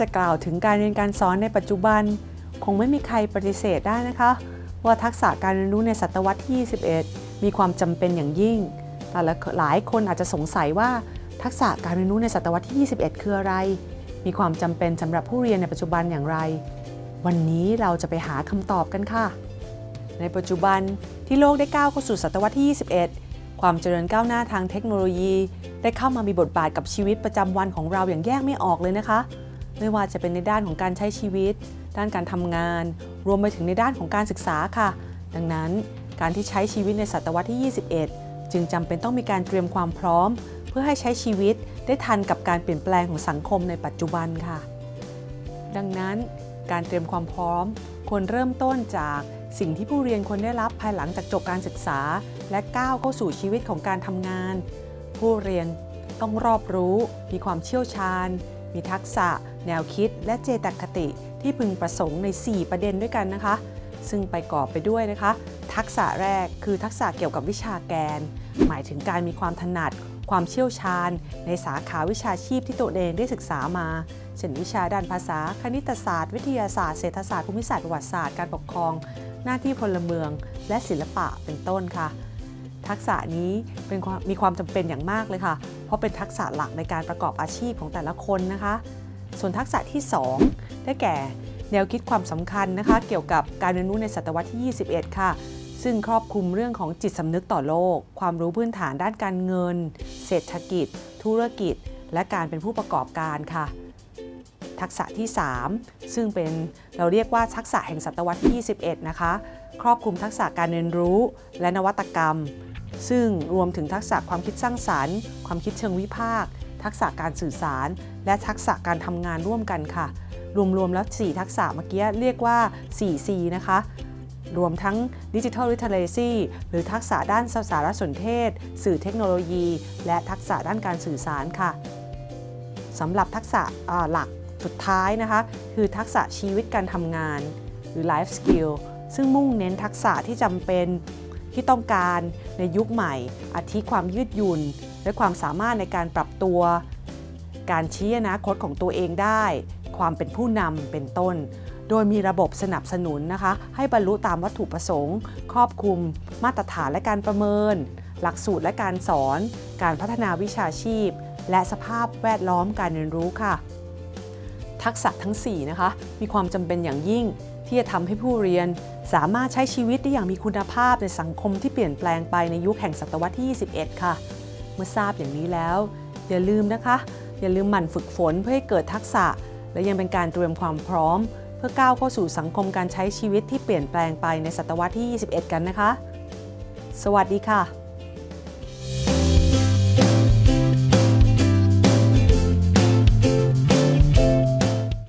จะกล่าวถึงการเรียนการสอนในปัจจุบัน คงไม่มีใครปฏิเสธได้นะคะ ว่าทักษะการเรียนรู้ในศตวรรษที่ 21 มีความจำเป็นอย่างยิ่ง แต่หลายคนอาจจะสงสัยว่าทักษะการเรียนรู้ในศตวรรษที่ 21 คืออะไร มีความจำเป็นสำหรับผู้เรียนในปัจจุบันอย่างไร วันนี้เราจะไปหาคำตอบกันค่ะ ในปัจจุบันที่โลกได้ก้าวเข้าสู่ศตวรรษที่ 21 ความเจริญก้าวหน้าทางเทคโนโลยี ได้เข้ามามีบทบาทกับชีวิตประจำวันของเราอย่างแยกไม่ออกเลยนะคะ ไม่ว่าจะเป็นในด้านของการใช้ชีวิต ด้านการทำงาน รวมไปถึงในด้านของการศึกษาค่ะ ดังนั้นการที่ใช้ชีวิตในศตวรรษที่ 21 จึงจำเป็นต้องมีการเตรียมความพร้อม เพื่อให้ใช้ชีวิตได้ทันกับการเปลี่ยนแปลงของสังคมในปัจจุบันค่ะ ดังนั้นการเตรียมความพร้อมควรเริ่มต้นจากสิ่งที่ผู้เรียนควรได้รับภายหลังจากจบการศึกษา และก้าวเข้าสู่ชีวิตของการทำงาน ผู้เรียนต้องรอบรู้ มีความเชี่ยวชาญ มีทักษะ แนวคิดและเจตคติที่พึงประสงค์ใน 4 ประเด็นด้วยกันนะคะ ซึ่งไปกอบไปด้วยนะคะ ทักษะแรกคือทักษะเกี่ยวกับวิชาแกน หมายถึงการมีความถนัด ความเชี่ยวชาญ ในสาขาวิชาชีพที่ตัวเองได้ศึกษามาเช่นวิชาด้านภาษา คณิตศาสตร์ วิทยาศาสตร์ เศรษฐศาสตร์ ภูมิศาสตร์ ประวัติศาสตร์ การปกครอง หน้าที่พลเมือง และศิลปะ เป็นต้นค่ะ ทักษะนี้เป็นมีความจำเป็นอย่างมากเลยค่ะ เพราะเป็นทักษะหลักในการประกอบอาชีพของแต่ละคนนะคะ ส่วนทักษะที่ 2 ได้แก่แนวคิดความสำคัญนะคะ เกี่ยวกับการเรียนรู้ในศตวรรษที่ 21 ค่ะ ซึ่งครอบคลุมเรื่องของจิตสำนึกต่อโลก ความรู้พื้นฐานด้านการเงิน เศรษฐกิจ ธุรกิจ และการเป็นผู้ประกอบการค่ะ ทักษะที่ 3 ซึ่งเป็นเราเรียกว่าทักษะแห่งศตวรรษที่ 21 นะคะ ครอบคลุมทักษะการเรียนรู้และนวัตกรรม ซึ่งรวมถึงทักษะความคิดสร้างสารรค์ ความคิดเชิงวิพากษ์ ทักษะการสื่อสาร และทักษะการทำงานร่วมกันค่ะ รวมๆแล้ว 4 ทักษะเมื่อกี้เรียกว่า 4C นะคะ รวมทั้ง Digital Literacy หรือทักษะด้านสารสนเทศ สื่อเทคโนโลยี และทักษะด้านการสื่อสารค่ะสำหรับทักษะหลักสุดท้ายนะคะ คือทักษะชีวิตการทำงาน หรือ life skill ซึ่งมุ่งเน้นทักษะที่จำเป็น ที่ต้องการในยุคใหม่ อาทิความยืดหยุ่น และความสามารถในการปรับตัว การชี้อนาคตของตัวเองได้ ความเป็นผู้นำเป็นต้น โดยมีระบบสนับสนุนนะคะ ให้บรรลุตามวัตถุประสงค์ ครอบคลุม มาตรฐานและการประเมิน หลักสูตรและการสอน การพัฒนาวิชาชีพ และสภาพแวดล้อมการเรียนรู้ค่ะ ทักษะทั้ง4นะคะมีความจำเป็นอย่างยิ่งที่จะทำให้ผู้เรียน สามารถใช้ชีวิตได้อย่างมีคุณภาพในสังคมที่เปลี่ยนแปลงไปในยุคแห่งศตวรรษที่ 21 ค่ะ เมื่อทราบอย่างนี้แล้ว อย่าลืมนะคะ อย่าลืมหมั่นฝึกฝนเพื่อให้เกิดทักษะ และยังเป็นการเตรียมความพร้อม เพื่อก้าวเข้าสู่สังคมการใช้ชีวิตที่เปลี่ยนแปลงไปในศตวรรษที่ 21 กันนะคะ สวัสดีค่ะ